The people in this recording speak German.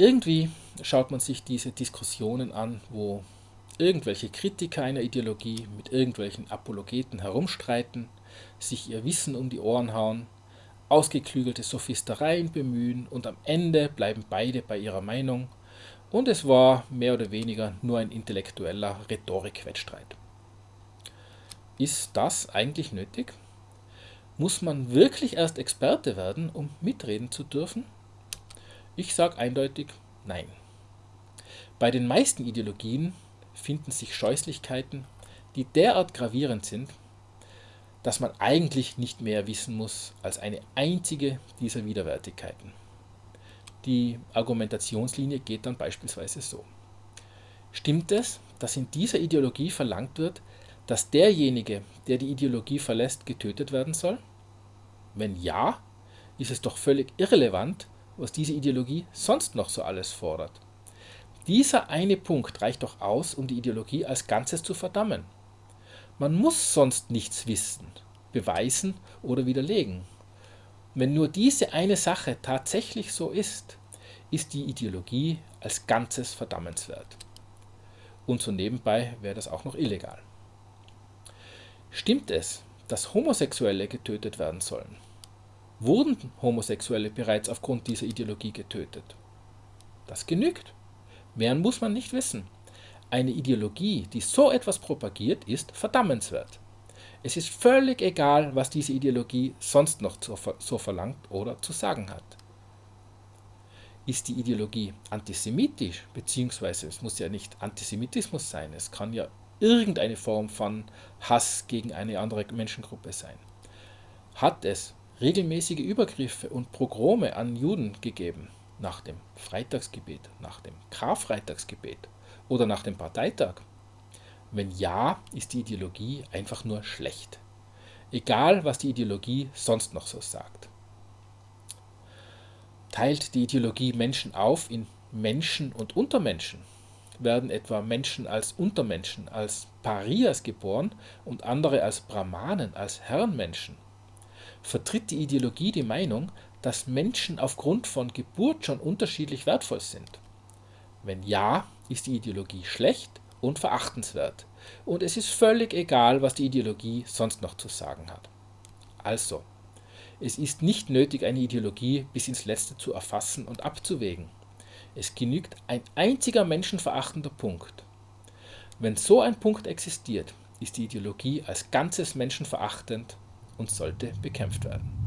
Irgendwie schaut man sich diese Diskussionen an, wo irgendwelche Kritiker einer Ideologie mit irgendwelchen Apologeten herumstreiten, sich ihr Wissen um die Ohren hauen, ausgeklügelte Sophistereien bemühen und am Ende bleiben beide bei ihrer Meinung und es war mehr oder weniger nur ein intellektueller Rhetorikwettstreit. Ist das eigentlich nötig? Muss man wirklich erst Experte werden, um mitreden zu dürfen? Ich sage eindeutig nein. Bei den meisten Ideologien finden sich Scheußlichkeiten, die derart gravierend sind, dass man eigentlich nicht mehr wissen muss als eine einzige dieser Widerwärtigkeiten. Die Argumentationslinie geht dann beispielsweise so. Stimmt es, dass in dieser Ideologie verlangt wird, dass derjenige, der die Ideologie verlässt, getötet werden soll? Wenn ja, ist es doch völlig irrelevant, was diese Ideologie sonst noch so alles fordert. Dieser eine Punkt reicht doch aus, um die Ideologie als Ganzes zu verdammen. Man muss sonst nichts wissen, beweisen oder widerlegen. Wenn nur diese eine Sache tatsächlich so ist, ist die Ideologie als Ganzes verdammenswert. Und so nebenbei wäre das auch noch illegal. Stimmt es, dass Homosexuelle getötet werden sollen? Wurden Homosexuelle bereits aufgrund dieser Ideologie getötet? Das genügt. Mehr muss man nicht wissen. Eine Ideologie, die so etwas propagiert, ist verdammenswert. Es ist völlig egal, was diese Ideologie sonst noch so verlangt oder zu sagen hat. Ist die Ideologie antisemitisch, beziehungsweise es muss ja nicht Antisemitismus sein, es kann ja irgendeine Form von Hass gegen eine andere Menschengruppe sein. Hat es regelmäßige Übergriffe und Progrome an Juden gegeben, nach dem Freitagsgebet, nach dem Karfreitagsgebet oder nach dem Parteitag? Wenn ja, ist die Ideologie einfach nur schlecht. Egal, was die Ideologie sonst noch so sagt. Teilt die Ideologie Menschen auf in Menschen und Untermenschen? Werden etwa Menschen als Untermenschen, als Parias geboren und andere als Brahmanen, als Herrenmenschen? Vertritt die Ideologie die Meinung, dass Menschen aufgrund von Geburt schon unterschiedlich wertvoll sind? Wenn ja, ist die Ideologie schlecht und verachtenswert. Und es ist völlig egal, was die Ideologie sonst noch zu sagen hat. Also, es ist nicht nötig, eine Ideologie bis ins Letzte zu erfassen und abzuwägen. Es genügt ein einziger menschenverachtender Punkt. Wenn so ein Punkt existiert, ist die Ideologie als ganzes menschenverachtend und sollte bekämpft werden.